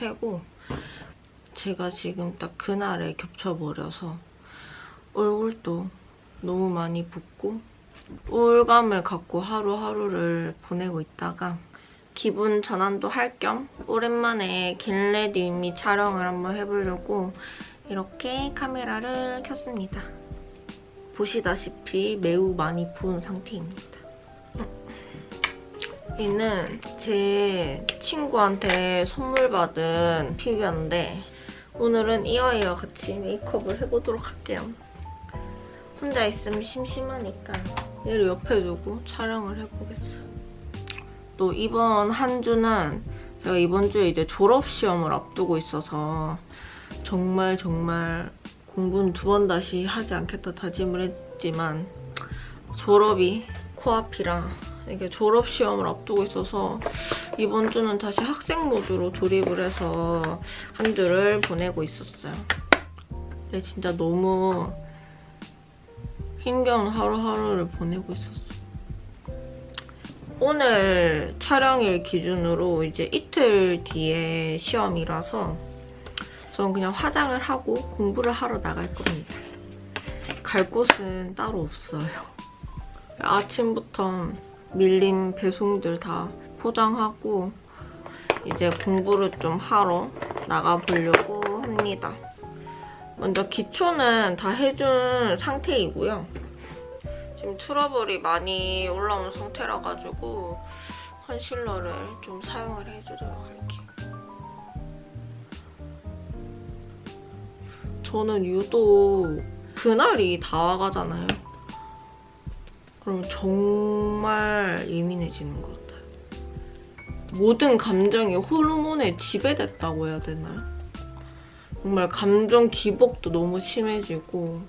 상태고 제가 지금 딱 그날에 겹쳐버려서 얼굴도 너무 많이 붓고 우울감을 갖고 하루하루를 보내고 있다가 기분 전환도 할 겸 오랜만에 겟레디미 촬영을 한번 해보려고 이렇게 카메라를 켰습니다. 보시다시피 매우 많이 부은 상태입니다. 얘는 제 친구한테 선물 받은 피규어인데 오늘은 이 아이와 같이 메이크업을 해보도록 할게요. 혼자 있으면 심심하니까 얘를 옆에 두고 촬영을 해보겠어요. 또 이번 한 주는 제가 이번 주에 이제 졸업 시험을 앞두고 있어서 정말 정말 공부는 두 번 다시 하지 않겠다 다짐을 했지만 졸업이 코앞이라 이게 졸업 시험을 앞두고 있어서 이번 주는 다시 학생 모드로 돌입을 해서 한 주를 보내고 있었어요. 근데 진짜 너무 힘겨운 하루하루를 보내고 있었어. 오늘 촬영일 기준으로 이제 이틀 뒤에 시험이라서 저는 그냥 화장을 하고 공부를 하러 나갈 겁니다. 갈 곳은 따로 없어요. 아침부터 밀린 배송들 다 포장하고 이제 공부를 좀 하러 나가보려고 합니다. 먼저 기초는 다 해준 상태이고요. 지금 트러블이 많이 올라온 상태라 가지고 컨실러를 좀 사용을 해주도록 할게요. 저는 유독 그날이 다가가잖아요. 그럼 정말 예민해지는 것 같아요. 모든 감정이 호르몬에 지배됐다고 해야 되나요? 정말 감정 기복도 너무 심해지고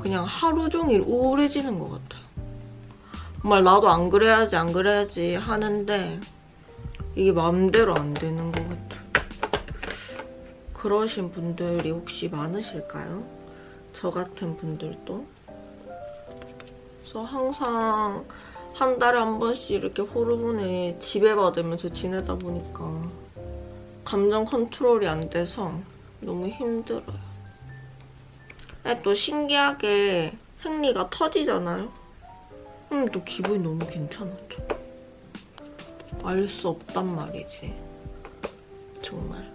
그냥 하루 종일 우울해지는 것 같아요. 정말 나도 안 그래야지 안 그래야지 하는데 이게 마음대로 안 되는 것 같아요. 그러신 분들이 혹시 많으실까요? 저 같은 분들도? 그래서 항상 한 달에 한 번씩 이렇게 호르몬에 지배받으면서 지내다 보니까 감정 컨트롤이 안 돼서 너무 힘들어요. 또 신기하게 생리가 터지잖아요? 그럼 또 기분이 너무 괜찮아져. 알 수 없단 말이지. 정말.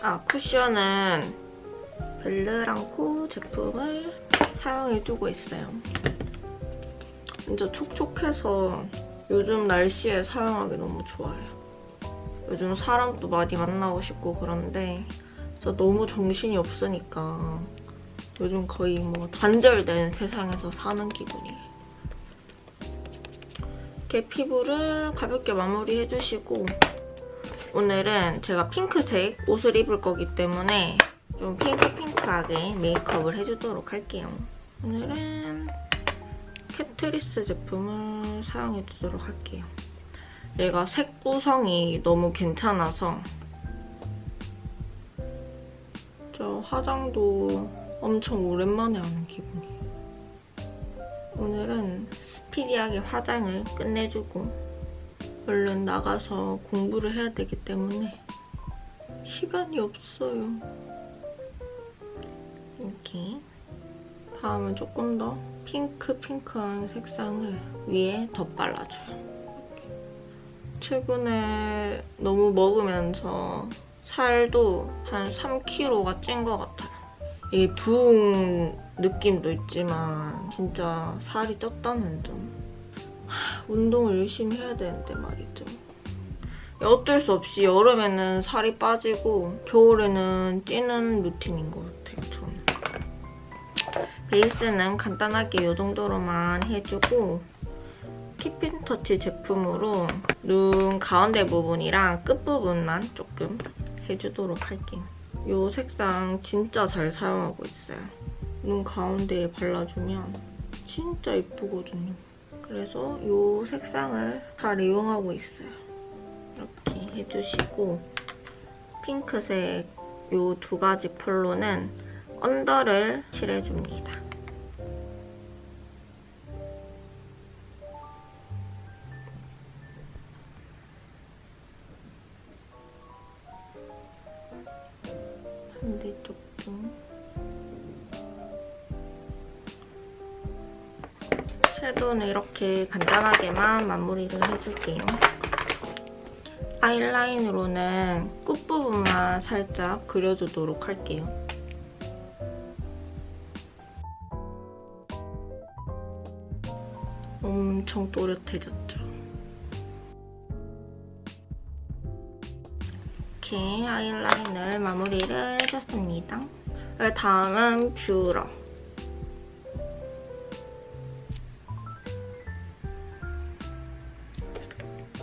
아, 쿠션은 벨르랑코 제품을 사용해주고 있어요. 진짜 촉촉해서 요즘 날씨에 사용하기 너무 좋아요. 요즘 사람도 많이 만나고 싶고 그런데 진짜 너무 정신이 없으니까 요즘 거의 뭐 단절된 세상에서 사는 기분이에요. 이렇게 피부를 가볍게 마무리해주시고 오늘은 제가 핑크색 옷을 입을 거기 때문에 좀 핑크핑크하게 메이크업을 해주도록 할게요. 오늘은 캐트리스 제품을 사용해주도록 할게요. 얘가 색 구성이 너무 괜찮아서 저 화장도 엄청 오랜만에 하는 기분이에요. 오늘은 스피디하게 화장을 끝내주고 얼른 나가서 공부를 해야 되기 때문에 시간이 없어요. 이렇게 다음은 조금 더 핑크 핑크한 색상을 위에 덧발라줘요. 최근에 너무 먹으면서 살도 한 3kg가 찐 것 같아요. 이게 부은 느낌도 있지만 진짜 살이 쪘다는 점. 운동을 열심히 해야 되는데 말이죠. 어쩔 수 없이 여름에는 살이 빠지고 겨울에는 찌는 루틴인 것 같아요, 저는. 베이스는 간단하게 이 정도로만 해주고 키핀터치 제품으로 눈 가운데 부분이랑 끝부분만 조금 해주도록 할게요. 이 색상 진짜 잘 사용하고 있어요. 눈 가운데에 발라주면 진짜 예쁘거든요. 그래서 이 색상을 잘 이용하고 있어요. 이렇게 해주시고 핑크색 이 두 가지 폴로는 언더를 칠해줍니다. 반대쪽도 섀도우는 이렇게 간단하게만 마무리를 해줄게요. 아이라인으로는 끝부분만 살짝 그려주도록 할게요. 엄청 또렷해졌죠? 이렇게 아이라인을 마무리를 해줬습니다. 다음은 뷰러.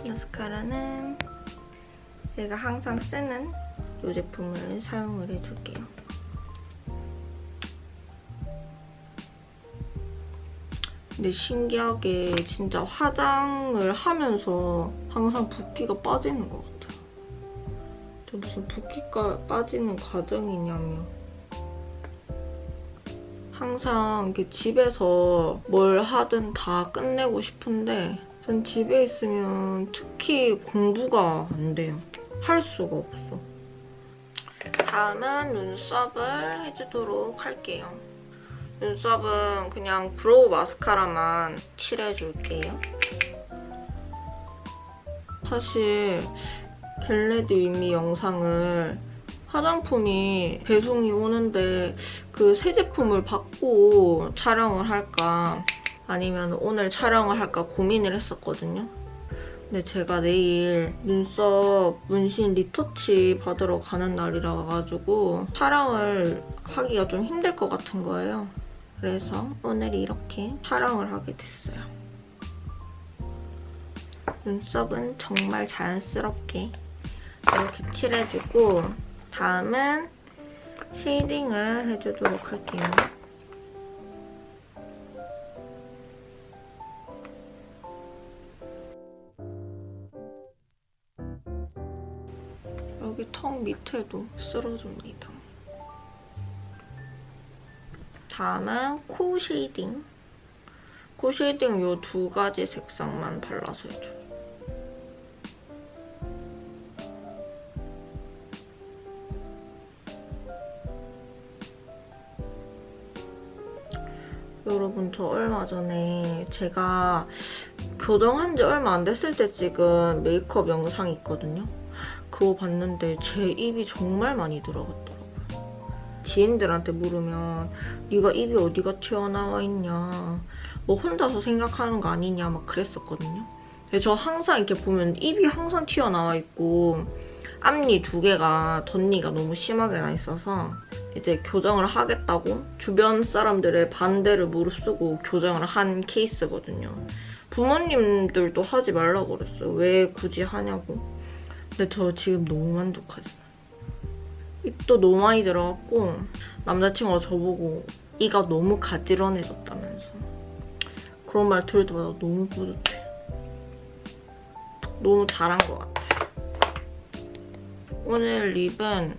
마스카라는 제가 항상 쓰는 이 제품을 사용을 해줄게요. 근데 신기하게 진짜 화장을 하면서 항상 붓기가 빠지는 것 같아요. 저 무슨 붓기가 빠지는 과정이냐면 항상 이렇게 집에서 뭘 하든 다 끝내고 싶은데 전 집에 있으면 특히 공부가 안 돼요. 할 수가 없어. 다음은 눈썹을 해주도록 할게요. 눈썹은 그냥 브로우 마스카라만 칠해줄게요. 사실 get ready with me 영상을 화장품이 배송이 오는데 그 새 제품을 받고 촬영을 할까 아니면 오늘 촬영을 할까 고민을 했었거든요. 근데 제가 내일 눈썹 문신 리터치 받으러 가는 날이라 가지고 촬영을 하기가 좀 힘들 것 같은 거예요. 그래서 오늘 이렇게 촬영을 하게 됐어요. 눈썹은 정말 자연스럽게 이렇게 칠해주고 다음은 shading을 해주도록 할게요. 여기 턱 밑에도 쓸어줍니다. 다음은 코 shading. 코 shading 이 두 가지 색상만 발라서 해줘요. 저 얼마 전에 제가 교정한 지 얼마 안 됐을 때 찍은 메이크업 영상이 있거든요. 그거 봤는데 제 입이 정말 많이 들어갔더라고요. 지인들한테 물으면 네가 입이 어디가 튀어나와 있냐 뭐 혼자서 생각하는 거 아니냐 막 그랬었거든요. 저 항상 이렇게 보면 입이 항상 튀어나와 있고 앞니 두 개가 덧니가 너무 심하게 나 있어서 이제 교정을 하겠다고 주변 사람들의 반대를 무릅쓰고 교정을 한 케이스거든요. 부모님들도 하지 말라고 그랬어요. 왜 굳이 하냐고. 근데 저 지금 너무 만족하지. 입도 너무 많이 들어갔고 남자친구가 저보고 이가 너무 가지런해졌다면서 그런 말 들을 때마다 너무 뿌듯해. 너무 잘한 것 같아. 오늘 립은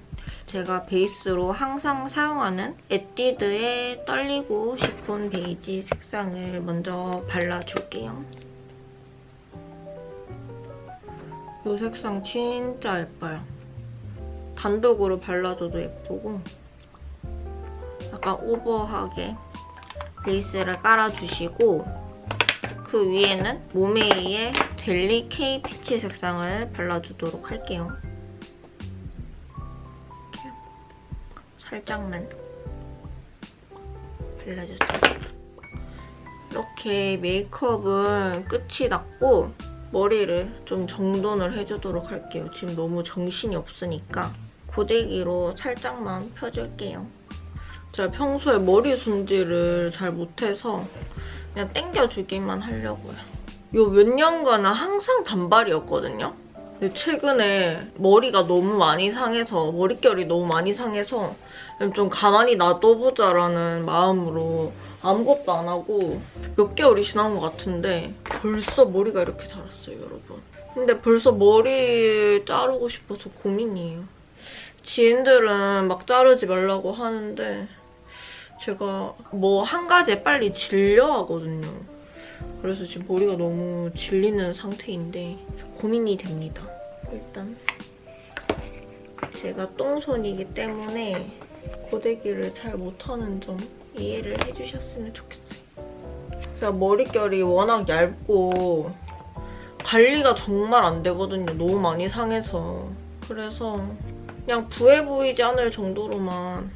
제가 베이스로 항상 사용하는 에뛰드의 떨리고 시폰 베이지 색상을 먼저 발라줄게요. 이 색상 진짜 예뻐요. 단독으로 발라줘도 예쁘고 약간 오버하게 베이스를 깔아주시고 그 위에는 모메이의 델리 K 피치 색상을 발라주도록 할게요. 살짝만 발라줬어요. 이렇게 메이크업은 끝이 났고 머리를 좀 정돈을 해주도록 할게요. 지금 너무 정신이 없으니까 고데기로 살짝만 펴줄게요. 제가 평소에 머리 손질을 잘 못해서 그냥 땡겨주기만 하려고요. 요 몇 년간은 항상 단발이었거든요. 근데 최근에 머리가 너무 많이 상해서 머릿결이 너무 많이 상해서 좀 가만히 놔둬보자라는 마음으로 아무것도 안 하고 몇 개월이 지난 것 같은데 벌써 머리가 이렇게 자랐어요, 여러분. 근데 벌써 머리 자르고 싶어서 고민이에요. 지인들은 막 자르지 말라고 하는데 제가 뭐 한 가지에 빨리 질려 하거든요. 그래서 지금 머리가 너무 질리는 상태인데 고민이 됩니다. 일단 제가 똥손이기 때문에 고데기를 잘 못하는 점 이해를 해주셨으면 좋겠어요. 제가 머릿결이 워낙 얇고 관리가 정말 안 되거든요. 너무 많이 상해서. 그래서 그냥 부해 보이지 않을 정도로만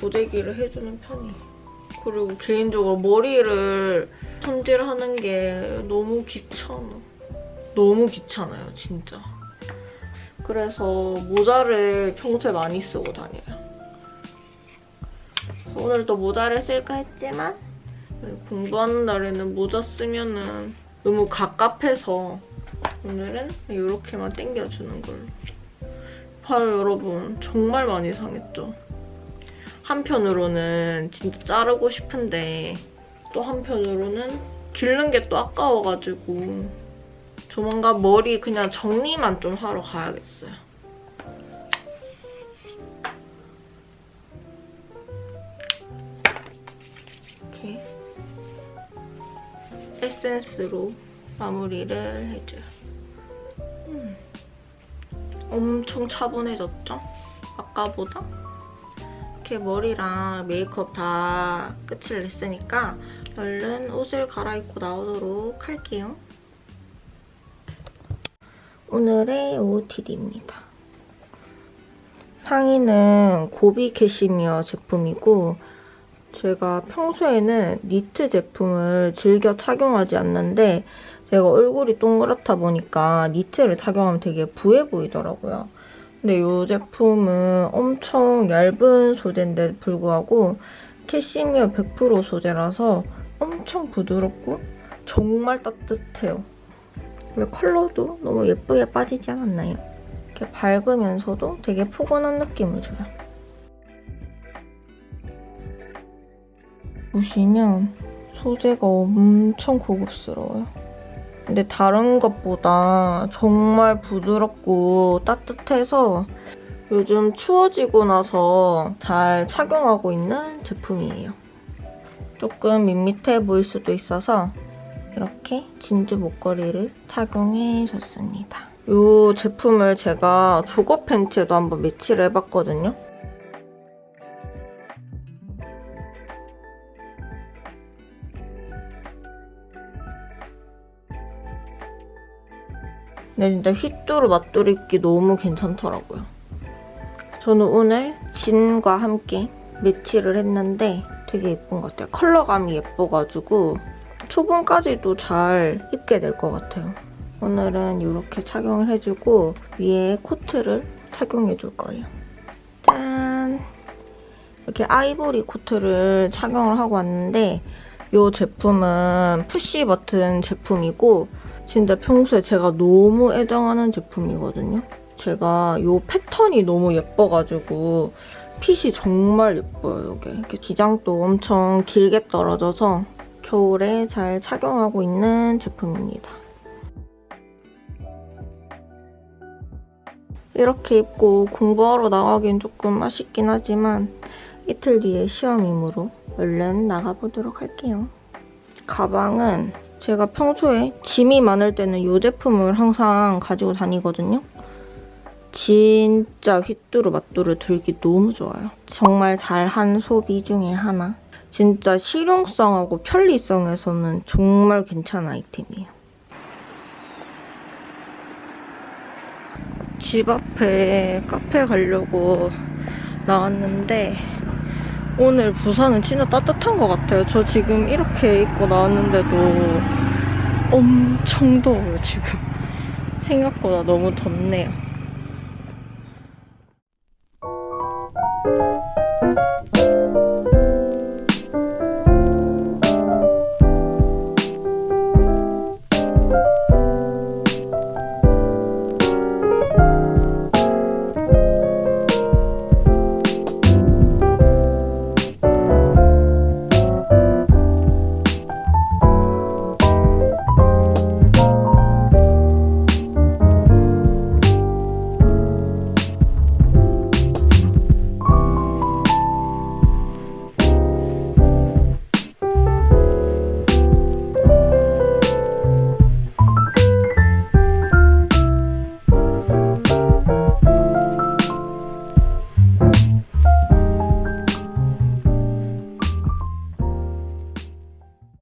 고데기를 해주는 편이에요. 그리고 개인적으로 머리를 손질하는 게 너무 귀찮아. 너무 귀찮아요, 진짜. 그래서 모자를 평소에 많이 쓰고 다녀요. 오늘도 모자를 쓸까 했지만 공부하는 날에는 모자 쓰면은 너무 갑갑해서 오늘은 이렇게만 당겨주는 걸로. 봐요, 여러분. 정말 많이 상했죠? 한편으로는 진짜 자르고 싶은데 또 한편으로는 기른 게 또 아까워가지고 조만간 머리 그냥 정리만 좀 하러 가야겠어요. 에센스로 마무리를 해줘요. 음. 엄청 차분해졌죠? 아까보다? 이렇게 머리랑 메이크업 다 끝을 냈으니까 얼른 옷을 갈아입고 나오도록 할게요. 오늘의 OOTD입니다. 상의는 고비 캐시미어 제품이고 제가 평소에는 니트 제품을 즐겨 착용하지 않는데 제가 얼굴이 동그랗다 보니까 니트를 착용하면 되게 부해 보이더라고요. 근데 이 제품은 엄청 얇은 소재인데 불구하고 캐시미어 100% 소재라서 엄청 부드럽고 정말 따뜻해요. 그리고 컬러도 너무 예쁘게 빠지지 않았나요? 이렇게 밝으면서도 되게 포근한 느낌을 줘요. 보시면 소재가 엄청 고급스러워요. 근데 다른 것보다 정말 부드럽고 따뜻해서 요즘 추워지고 나서 잘 착용하고 있는 제품이에요. 조금 밋밋해 보일 수도 있어서 이렇게 진주 목걸이를 착용해줬습니다. 이 제품을 제가 조거 팬츠에도 한번 매치를 해봤거든요. 근데 진짜 휘뚜루 입기 너무 괜찮더라고요. 저는 오늘 진과 함께 매치를 했는데 되게 예쁜 것 같아요. 컬러감이 예뻐가지고 초본까지도 잘 입게 될 것 같아요. 오늘은 이렇게 착용을 해주고 위에 코트를 착용해줄 거예요. 짠! 이렇게 아이보리 코트를 착용을 하고 왔는데 이 제품은 푸시 버튼 제품이고 진짜 평소에 제가 너무 애정하는 제품이거든요. 제가 이 패턴이 너무 예뻐가지고 핏이 정말 예뻐요, 이게. 이렇게 기장도 엄청 길게 떨어져서 겨울에 잘 착용하고 있는 제품입니다. 이렇게 입고 공부하러 나가긴 조금 아쉽긴 하지만 이틀 뒤에 시험이므로 얼른 나가보도록 할게요. 가방은 제가 평소에 짐이 많을 때는 이 제품을 항상 가지고 다니거든요. 진짜 휘뚜루 마뚜루 들기 너무 좋아요. 정말 잘한 소비 중에 하나. 진짜 실용성하고 편리성에서는 정말 괜찮은 아이템이에요. 집 앞에 카페 가려고 나왔는데 오늘 부산은 진짜 따뜻한 것 같아요. 저 지금 이렇게 입고 나왔는데도 엄청 더워요, 지금. 생각보다 너무 덥네요.